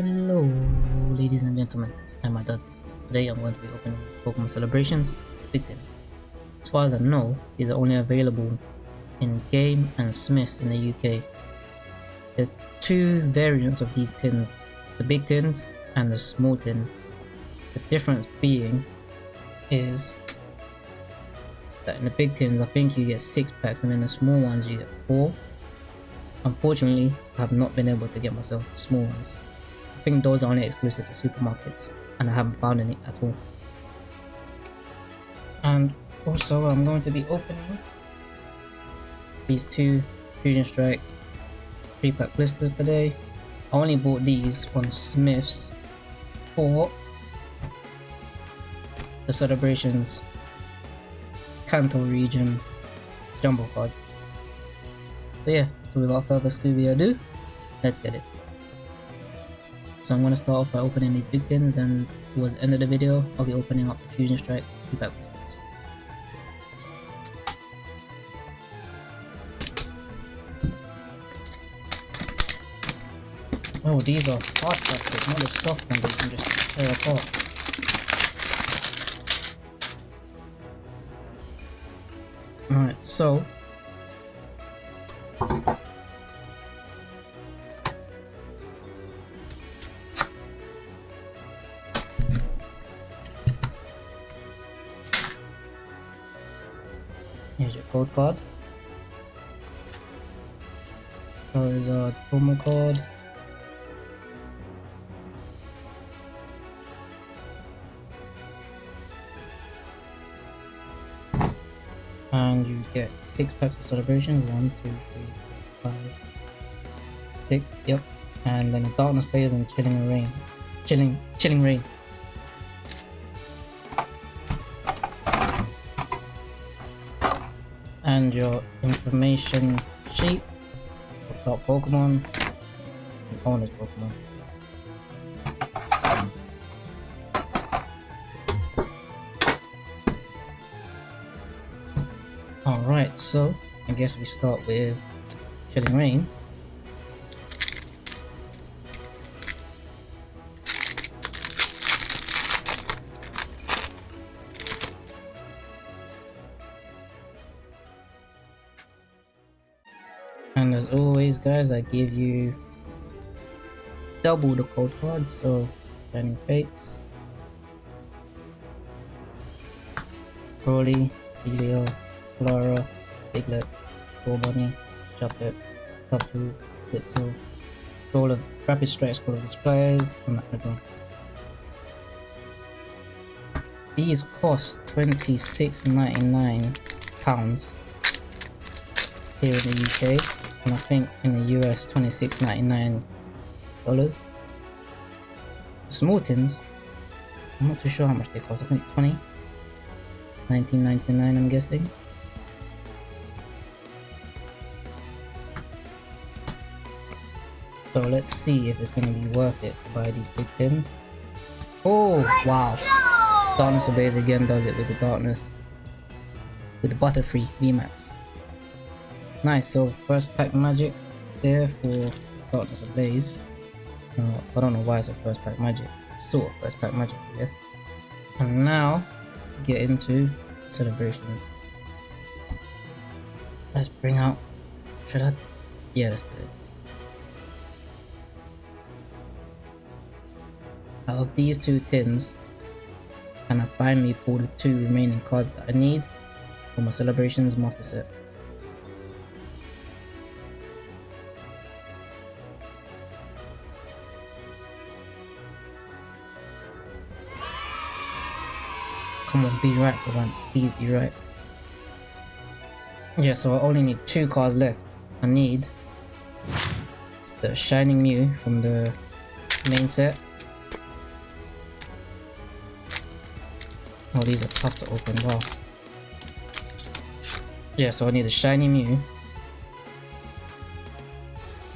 Hello, ladies and gentlemen. Does this. Today I'm going to be opening these Pokemon Celebrations victims. As far as I know, these are only available in Game and Smiths in the UK. There's two variants of these tins, the big tins and the small tins. The difference being is that in the big tins I think you get 6 packs and in the small ones you get 4. Unfortunately, I have not been able to get myself small ones. I think those are only exclusive to supermarkets and I haven't found any at all. And also I'm going to be opening these two Fusion Strike 3 pack blisters today. I only bought these on Smith's for the celebrations Kanto region jumbo cards. So yeah, so without further Scooby ado, let's get it. So I'm going to start off by opening these big tins and towards the end of the video, I'll be opening up the Fusion Strike feedback boosters. Oh, these are hard plastic, not the soft ones that you can just tear apart. Alright, so code card. There's a promo code. And you get six packs of celebrations. One, two, three, four, five, six. Yep. And then a Darkness Ablaze and chilling reign. Chilling chilling reign. And your information sheet about Pokemon and owner's Pokemon. Alright, so I guess we start with Chilling Reign. As always guys, I give you double the code cards, so Shining Fates, Broly, Celio, Lara, Piglet, Bunny, Chocolate, Tapu, Blitzel, Scroll of Rapid Strike, Scroll of Displays, and. These cost £26.99 here in the UK and I think in the US $26.99. Small tins, I'm not too sure how much they cost. I think 20, 19.99 I'm guessing. So let's see if it's going to be worth it to buy these big tins. Oh wow! Darkness Obeys again does it with the darkness, with the Butterfree VMAX. Nice, so first pack magic there for Darkness Ablaze. Uh, I don't know why it's a first pack magic. Sort of first pack magic, I guess. And now, get into celebrations. Let's bring out... Should I? Yeah, let's do it. Out of these two tins, and I finally pull the two remaining cards that I need for my celebrations master set. Be right for once. Please be right. Yeah, so I only need two cards left. I need the Shining Mew from the main set. Oh, these are tough to open, wow. Yeah, so I need a Shiny Mew.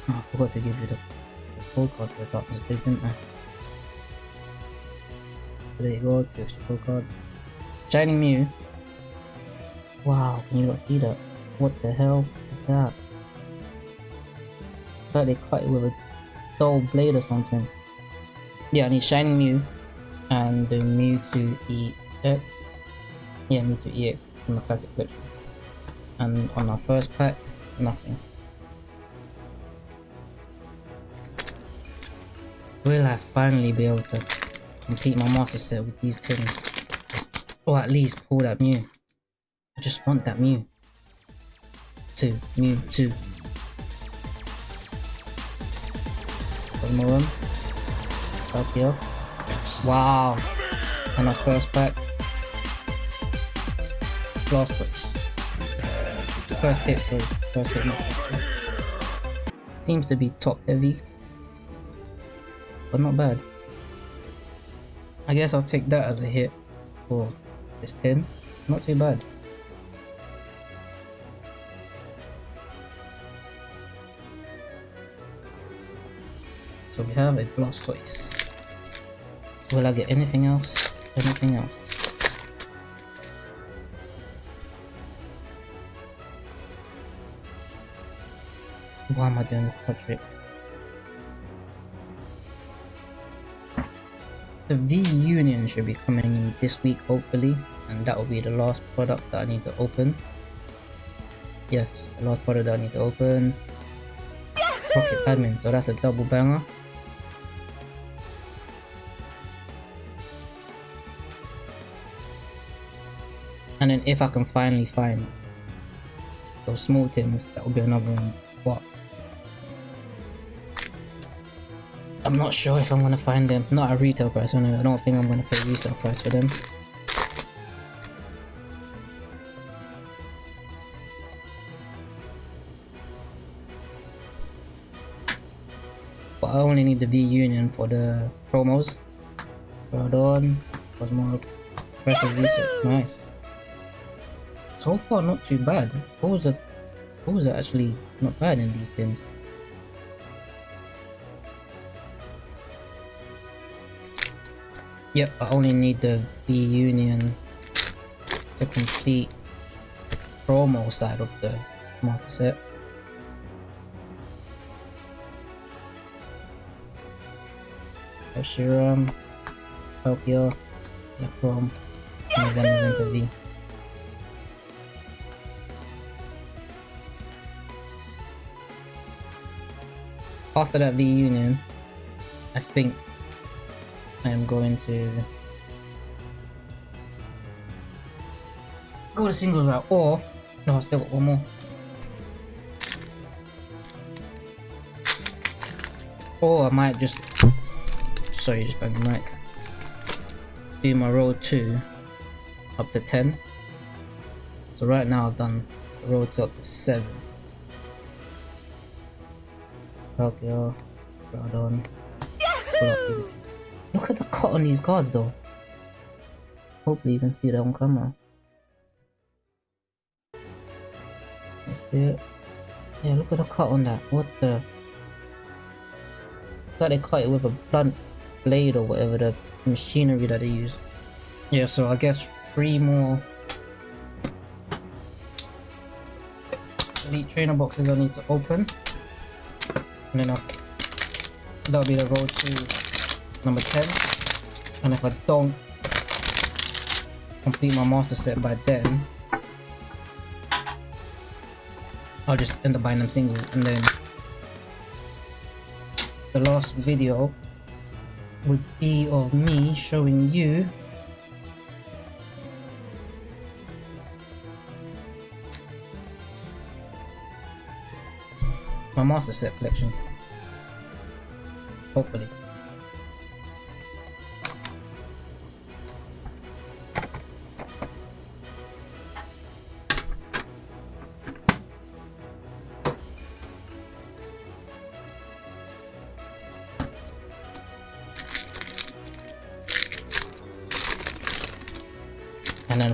Oh, I forgot to give you the, the full card for Darkness Bridge, didn't I? There you go, two extra full cards. Shining Mew. Wow, can you not see that? What the hell is that? It's like they cut it with a dull blade or something. Yeah, I need Shining Mew and the Mewtwo EX. Yeah, Mewtwo EX from the classic collection. And on our first pack, nothing. Will I finally be able to complete my master set with these tins? Or at least pull that Mew. I just want that Mew. Two, Mew, two. One more room. Up here. Wow. And our first pack. Blastoise. First hit for first hit. Seems to be top heavy. But not bad. I guess I'll take that as a hit for this 10. Not too bad. So we have a Blastoise. Will I get anything else? Anything else? Why am I doing the quad The V-Union should be coming this week hopefully and that will be the last product that I need to open. Yes, the last product that I need to open. Rocket Admin, so that's a double banger. And then if I can finally find those small tins, that will be another one. But I'm not sure if I'm gonna find them. Not a retail price, I don't think I'm gonna pay resale price for them. Need the V-Union for the promos. Groudon was more aggressive research. Nice so far not too bad. Pulls are, pulls are actually not bad in these things. Yep, I only need the V-Union to complete the promo side of the master set. Reshiram, Tokyo, Necrom, and Zamazenta V. after that V Union, I think I am going to go the singles route, or no, I still got one more. Or I might just, sorry, just bang the mic. Do my road 2 up to 10. So right now I've done road 2 up to 7. Tokyo, Groudon, Look at the cut on these cards though. Hopefully you can see that on camera. Let's see it. Yeah, look at the cut on that. What the? Like they cut it with a blunt blade or whatever the machinery that they use. Yeah, so I guess three more. Elite trainer boxes I need to open. And then I'll, that'll be the road to number 10 and if I don't complete my master set by then I'll just end up buying them single. And then the last video would be of me showing you my master set collection. Hopefully.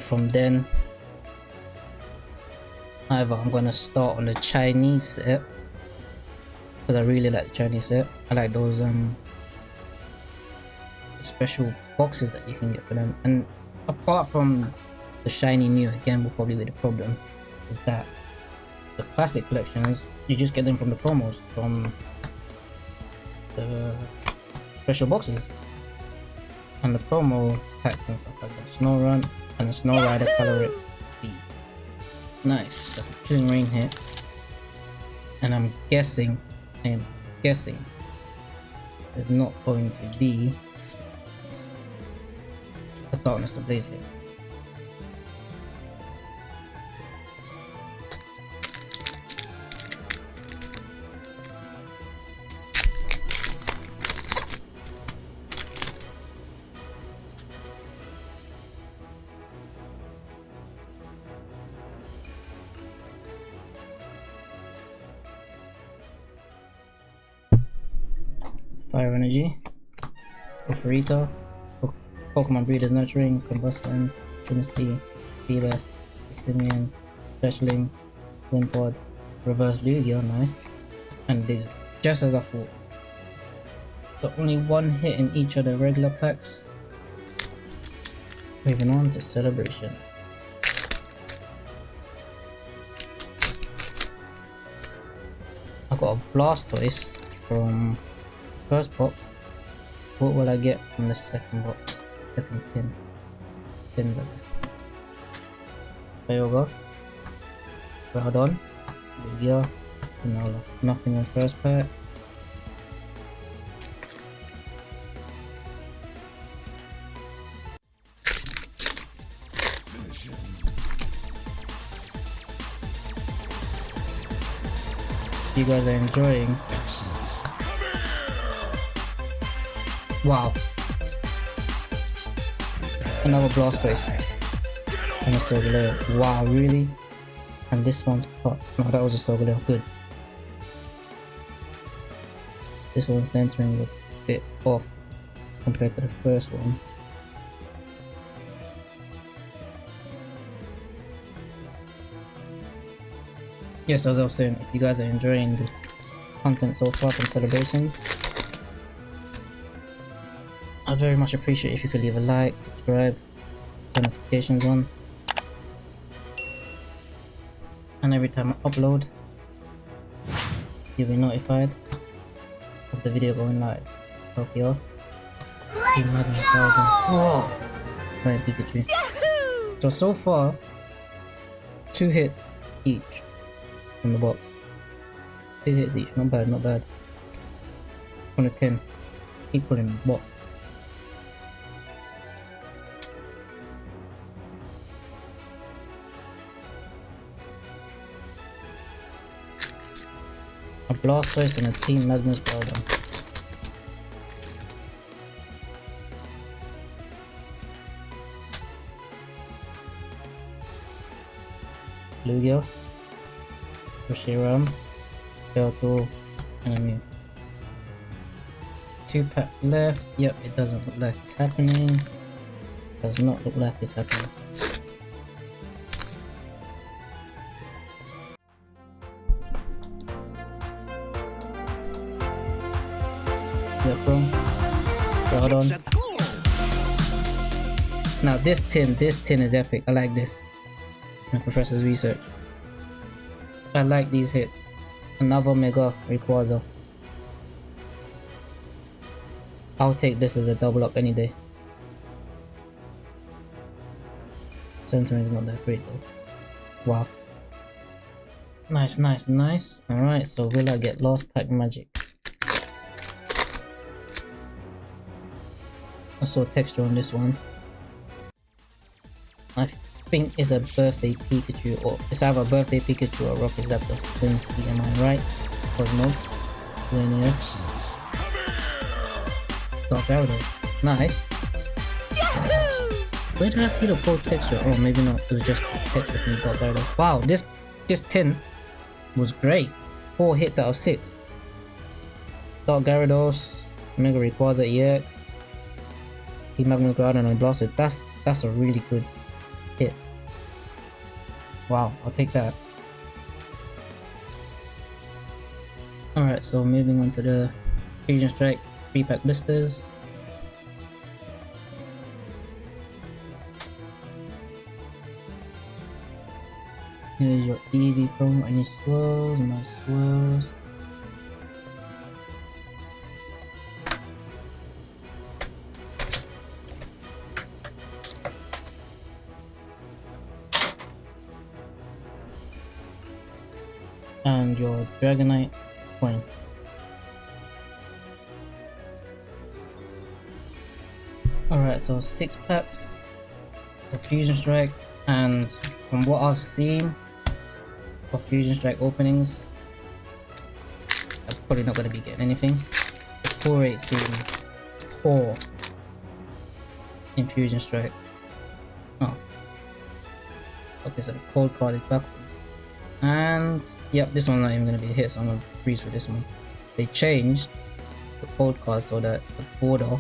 From then, either I'm gonna start on the Chinese set because I really like the Chinese set. I like those um special boxes that you can get for them. And apart from the shiny Mew, again, will probably be the problem with that. The classic collections, you just get them from the promos, from the special boxes. and the promo packs and stuff like that. Snow Run and the Snow Rider Color B. Nice, that's a Chilling Reign hit. And I'm guessing, I am guessing, it's not going to be a Darkness Ablaze hit. Fire Energy, Ofarito, Pokemon Breeders Nurturing, Combustion, Sinistea, Feebas, Simeon, Fletchling, Wimpod, Reverse Lugia, nice, and big, just as I thought. So only one hit in each of the regular packs. Moving on to Celebration. I got a Blastoise from first box. What will I get from the second box? Second tin. Tins, I guess. Kyogre. Groudon. Lugia. Granola. Nothing in first pack. You guys are enjoying Wow. Another Blastoise. And a Solgaleo. Wow, really? And this one's pop. No, that was a Solgaleo. Good. This one's centering a bit off compared to the first one. Yes, as I was saying, if you guys are enjoying the content so far from celebrations, I'd very much appreciate if you could leave a like, subscribe, turn notifications on. And every time I upload, you'll be notified of the video going live. Tokyo. Team Magma Oh! Flying Pikachu. So, so far, two hits each from the box. Two hits each, not bad, not bad. On a 10. Keep pulling box. A Blastoise and a Team Magma's Groudon. Lugia, Reshiram, Turtle, and a. Two packs left. Yep, it doesn't look like it's happening. Does not look like it's happening. This tin, this tin is epic. I like this. My professor's research. I like these hits. Another Mega Rayquaza. I'll take this as a double up any day. Centering is not that great though. Wow. Nice, nice, nice. Alright, so will I get Lost Pack Magic? I saw texture on this one. I think it's a birthday Pikachu or it's either a birthday Pikachu or Rocket Zapdos. Let me see, am I right? Cosmo. Xerneas. Dark Gyarados. Nice. Where did I see the full texture? Oh, maybe not. It was just texture from Dark Gyarados. Wow, this this 10 was great. 4 hits out of 6. Dark Gyarados, Mega Rayquaza EX, Team Magma Groudon and Blastoise. That's that's a really good. Wow, I'll take that. Alright, so moving on to the Fusion Strike 3 pack blisters. Here's your Eevee promo, any swirls, no swirls. And your Dragonite coin. Alright, so six packs Fusion Strike, and from what I've seen Fusion Strike openings, I'm probably not going to be getting anything. The core rate seems poor in Fusion Strike. Oh. Okay, so the cold card is backwards. And, yep, this one's not even to be a hit, so I'm to freeze for this one. They changed the cold so that the border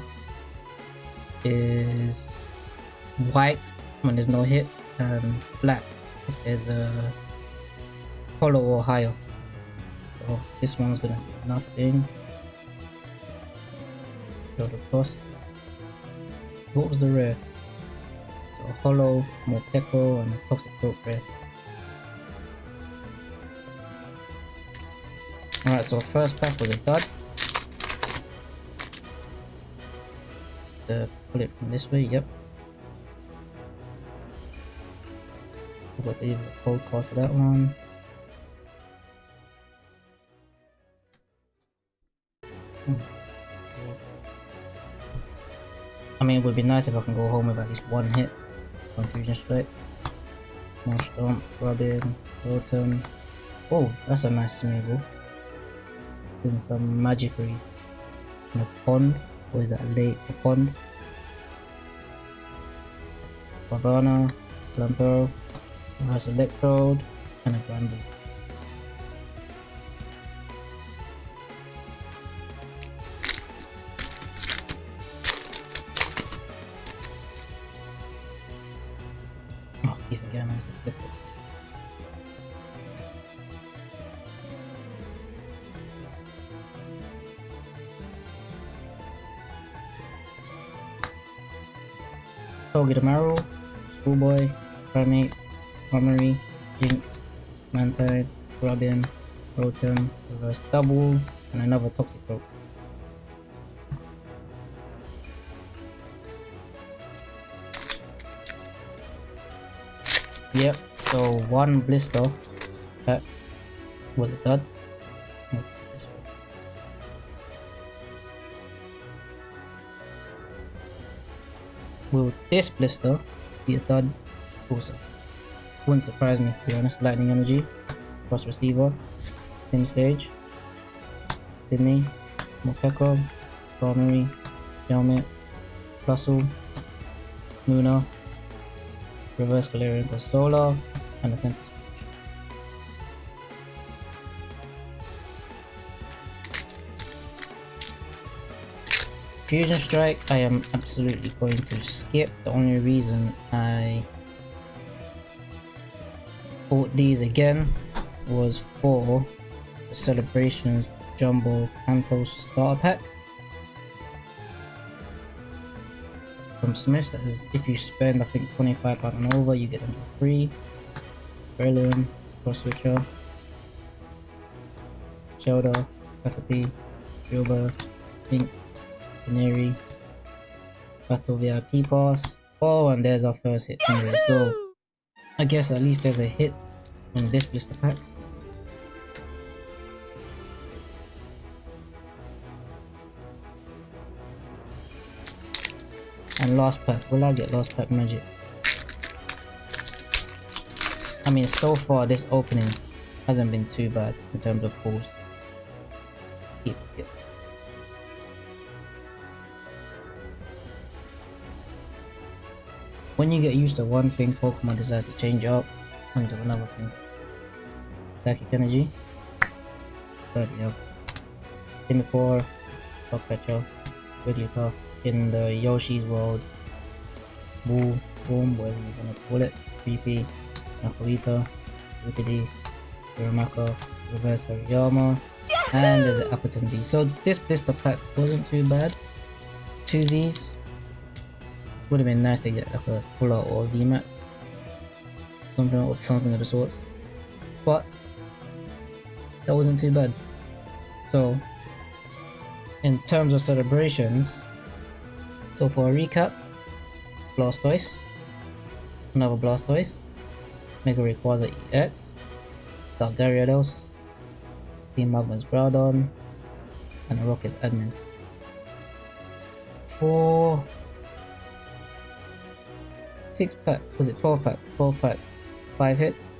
is white when there's no hit and black if there's a hollow or higher. So this one's gonna be nothing. Go to plus. What was the rare? So hollow, Morpeko, and toxic rope rare. Alright, so first pass was a dud. The pull it from this way, yep. Got the cold card for that one. I mean, it would be nice if I can go home with at least one hit. Confusion Strike. Stomp, Robin, Rotom. Oh, that's a nice Smeargle. Doing some magicry in a pond. Or is that lake? A pond? Bavana, Plumper, has Electrode, and a Granbull. Oh, keep again, I have to flip it. Togedemaru, Schoolboy, Primate, Armory, Jynx, Mantine, Robin, Rotom, Reverse Double, and another Toxicroak. Yep, so one blister that was a dud. Will this blister be a third also? Wouldn't surprise me to be honest. Lightning Energy, Cross Receiver, same stage, Sydney, Morpeko, Primary, Helmet, Russell, Luna, Reverse Galarian Solar, and a Center Fusion Strike, I am absolutely going to skip. The only reason I bought these again was for the Celebrations Jumbo Kanto Starter Pack. From Smiths, as if you spend I think £25 and over, you get them for free. Berlin, Cross Switcher, Shelter, Caterpie, Gilbert, Binks, Canary, Battle VIP Pass. Oh, and there's our first hit anyway, so I guess at least there's a hit on this blister pack. And last pack, will I get last pack magic? I mean, so far this opening hasn't been too bad in terms of pulls. Keep. When you get used to one thing, Pokemon decides to change up and do another thing. Psychic Energy. But yep. Singapore, Top Pretty tough in the Yoshi's World. Boo, Boom, whatever you want to call it. Creepy, Napolita, Wickedy, Uramaka, Reverse Hariyama, and there's an Appletun So this blister pack wasn't too bad. Two these would have been nice to get like a full out or VMAX. Something or something of the sorts. But that wasn't too bad. So in terms of celebrations, so for a recap, Blastoise, another Blastoise, Mega Rayquaza EX, Dark Gyarados, Team Magma's Groudon, and a Rocket's Admin. Four, six pack, was it 12 pack? 12 packs, 5 hits.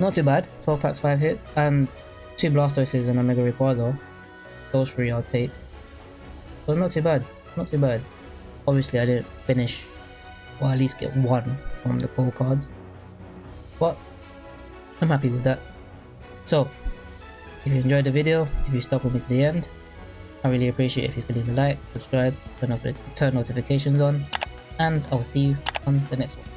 Not too bad, 12 packs, 5 hits, and 2 Blastoises and a Mega Rayquaza. Those three I'll take. So not too bad, not too bad. Obviously I didn't finish, or at least get one from the gold cards. But I'm happy with that. So, if you enjoyed the video, if you stuck with me to the end, I really appreciate if you could leave a like, subscribe, turn, turn notifications on, and I will see you on the next one.